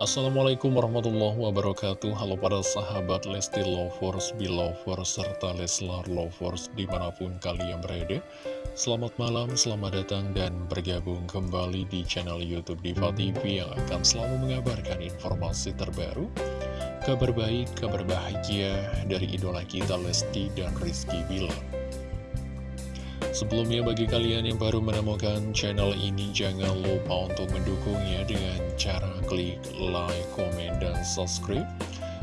Assalamualaikum warahmatullahi wabarakatuh. Halo para sahabat Lesti Lovers, Belovers, serta Leslar Lovers di mana pun kalian berada. Selamat malam, selamat datang dan bergabung kembali di channel Youtube Diva TV Yang akan selalu mengabarkan informasi terbaru Kabar baik, kabar bahagia dari idola kita Lesti dan Rizky Bilar Sebelumnya bagi kalian yang baru menemukan channel ini jangan lupa untuk mendukungnya dengan cara klik like, komen, dan subscribe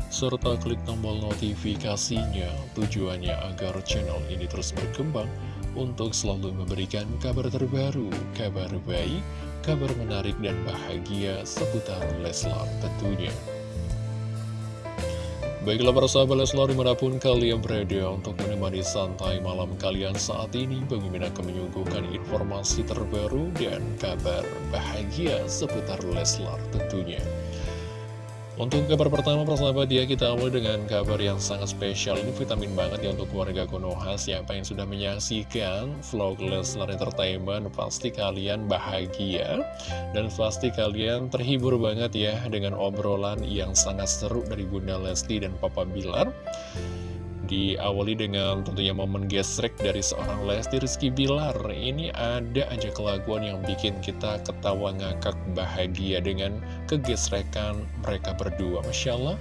serta klik tombol notifikasinya tujuannya agar channel ini terus berkembang untuk selalu memberikan kabar terbaru, kabar baik, kabar menarik dan bahagia seputar Leslar tentunya. Baiklah para sahabat Leslar di mana pun kalian berada untuk menemani santai malam kalian saat ini Bagi akan menyuguhkan informasi terbaru dan kabar bahagia seputar Leslar tentunya untuk kabar pertama persahabat ya kita awal dengan kabar yang sangat spesial. Ini vitamin banget ya untuk keluarga Konoha. Siapa yang sudah menyaksikan vlog Leslar Entertainment Pasti kalian bahagia. Dan pasti kalian terhibur banget ya Dengan obrolan yang sangat seru dari Bunda Lesti dan Papa Bilar Diawali dengan tentunya momen gesrek dari seorang Lesti Rizky Bilar. Ini ada aja kelakuan yang bikin kita ketawa ngakak bahagia dengan kegesrekan mereka berdua. Masya Allah.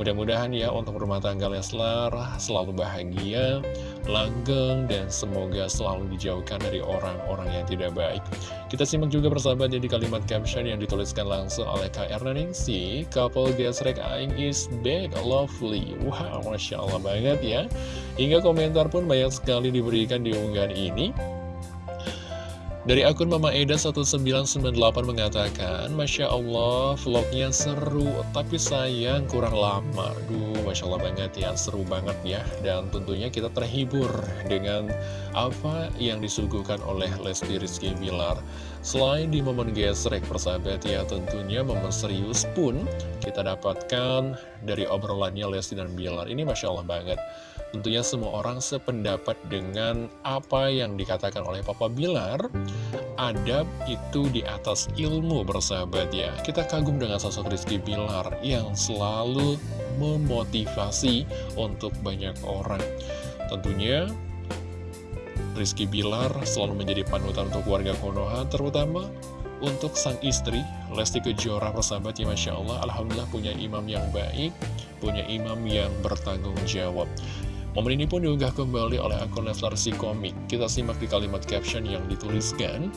Mudah-mudahan ya untuk rumah tangga Leslar selalu bahagia, langgeng, dan semoga selalu dijauhkan dari orang-orang yang tidak baik. Kita simak juga persahabat di kalimat caption yang dituliskan langsung oleh Kak Ernaningsi, couple gesrek aing is back, lovely. Wow, Masya Allah banget ya. Hingga komentar pun banyak sekali diberikan di unggahan ini. Dari akun Mama Eda 1998 mengatakan Masya Allah vlognya seru tapi sayang kurang lama Duh Masya Allah banget ya seru banget ya. Dan tentunya kita terhibur dengan apa yang disuguhkan oleh Lesti Rizky Bilar. Selain di momen gesrek persahabat ya tentunya momen serius pun kita dapatkan dari obrolannya Lesti dan Bilar. Ini Masya Allah banget. Tentunya semua orang sependapat dengan apa yang dikatakan oleh Papa Bilar Adab itu di atas ilmu bersahabat ya. Kita kagum dengan sosok Rizky Bilar yang selalu memotivasi untuk banyak orang. Tentunya Rizky Bilar selalu menjadi panutan untuk warga Konoha Terutama untuk sang istri Lesti Kejora persahabat ya Masya Allah. Alhamdulillah punya imam yang baik Punya imam yang bertanggung jawab Momen ini pun diunggah kembali oleh akun Leslar komik. Kita simak di kalimat caption yang dituliskan.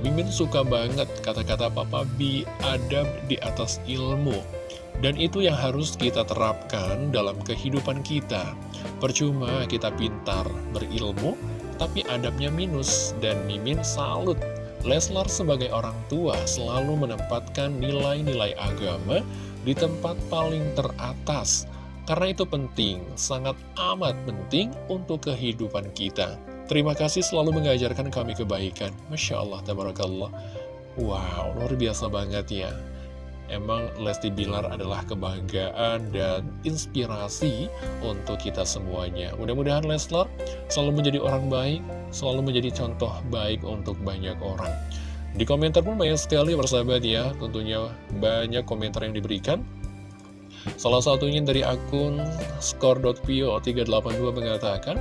Mimin suka banget kata-kata Papa Bi, adab di atas ilmu. Dan itu yang harus kita terapkan dalam kehidupan kita. Percuma kita pintar berilmu, tapi adabnya minus. Dan Mimin salut. Leslar sebagai orang tua selalu menempatkan nilai-nilai agama di tempat paling teratas karena itu penting, sangat amat penting untuk kehidupan kita. Terima kasih selalu mengajarkan kami kebaikan. Masya Allah, tabarakallah. Wow, luar biasa banget ya. Emang Lesti Bilar adalah kebanggaan dan inspirasi untuk kita semuanya. Mudah-mudahan Leslar selalu menjadi orang baik, selalu menjadi contoh baik untuk banyak orang. Di komentar pun banyak sekali persahabat ya, tentunya banyak komentar yang diberikan. Salah satunya dari akun skor.pio382 mengatakan,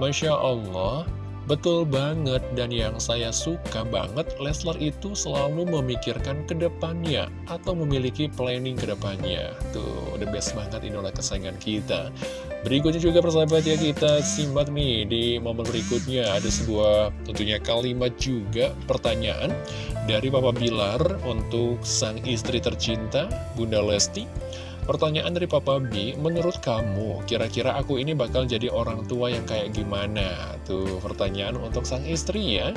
Masya Allah, betul banget dan yang saya suka banget, Leslar itu selalu memikirkan ke depannya atau memiliki planning ke depannya. Tuh, the best banget idola kesayangan kita. Berikutnya juga persahabat ya kita simak nih di momen berikutnya ada sebuah tentunya kalimat juga pertanyaan dari Papa Bilar untuk sang istri tercinta Bunda Lesti. Pertanyaan dari Papa B, menurut kamu, kira-kira aku ini bakal jadi orang tua yang kayak gimana? Tuh, pertanyaan untuk sang istri ya.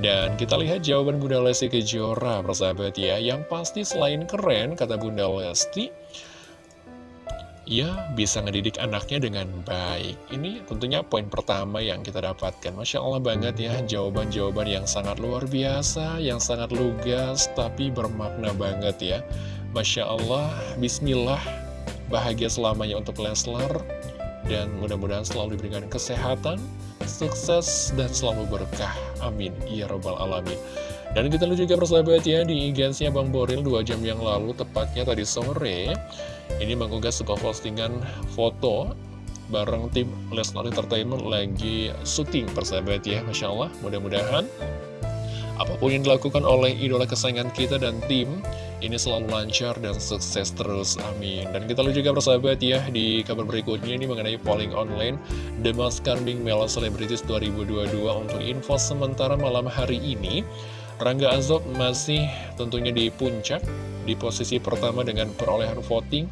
Dan kita lihat jawaban Bunda Lesti Kejora, persahabat ya. Yang pasti selain keren, kata Bunda Lesti, ya bisa ngedidik anaknya dengan baik. Ini tentunya poin pertama yang kita dapatkan. Masya Allah banget ya, jawaban-jawaban yang sangat luar biasa, yang sangat lugas, tapi bermakna banget ya. Masya Allah, Bismillah, bahagia selamanya untuk Leslar, dan mudah-mudahan selalu diberikan kesehatan, sukses dan selalu berkah. Amin. Ya Rabbal Alamin. Dan kita lihat juga persahabat ya di ig Bang Boril 2 jam yang lalu, tepatnya tadi sore, ini mengunggah sebuah postingan foto bareng tim Lesnar Entertainment lagi syuting persahabat ya, Masya Allah, mudah-mudahan apa pun yang dilakukan oleh idola kesayangan kita dan tim, ini selalu lancar dan sukses terus, amin. Dan kita lihat juga persahabat ya, di kabar berikutnya ini mengenai polling online The Most Trending Male Celebrities 2022 untuk info sementara malam hari ini. Rangga Azob masih tentunya di puncak, di posisi pertama dengan perolehan voting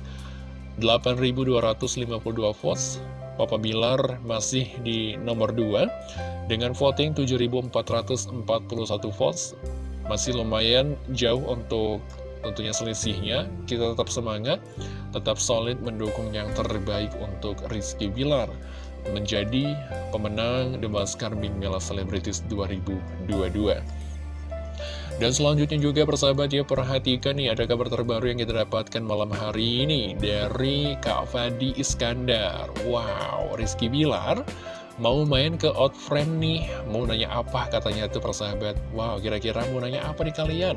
8.252 votes. Papa Bilar masih di nomor 2 dengan voting 7.441 votes. Masih lumayan jauh untuk tentunya selisihnya. Kita tetap semangat, tetap solid mendukung yang terbaik untuk Rizky Bilar menjadi pemenang The Maskar Bing Mela Celebrities 2022. Dan selanjutnya juga persahabat ya perhatikan nih ada kabar terbaru yang kita dapatkan malam hari ini dari Kak Fadi Iskandar. Wow, Rizky Bilar mau main ke Outframe nih, mau nanya apa katanya tuh persahabat. Wow, kira-kira mau nanya apa nih kalian?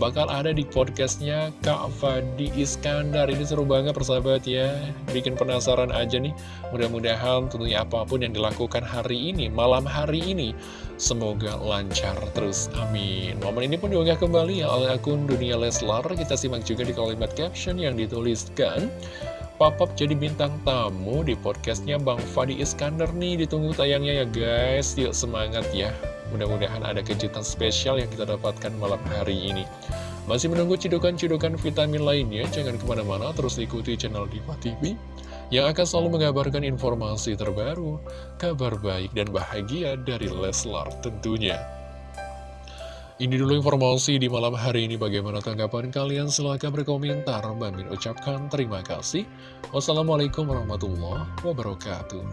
Bakal ada di podcastnya Kak Fadi Iskandar. Ini seru banget persahabat ya, bikin penasaran aja nih. Mudah-mudahan tentunya apa pun yang dilakukan hari ini, malam hari ini, Semoga lancar terus, amin. Momen ini pun diunggah kembali ya oleh akun Dunia Leslar. Kita simak juga di kalimat caption yang dituliskan. Papap jadi bintang tamu di podcastnya Bang Fadi Iskandar nih. Ditunggu tayangnya ya guys. Yuk semangat ya. Mudah-mudahan ada kejutan spesial yang kita dapatkan malam hari ini. Masih menunggu cidukan-cidukan vitamin lainnya. Jangan ke mana-mana. Terus ikuti channel Diva TV yang akan selalu mengabarkan informasi terbaru, kabar baik dan bahagia dari Leslar tentunya. Ini dulu informasi di malam hari ini. Bagaimana tanggapan kalian? Silahkan berkomentar. Bang ucapkan terima kasih. Wassalamualaikum warahmatullahi wabarakatuh.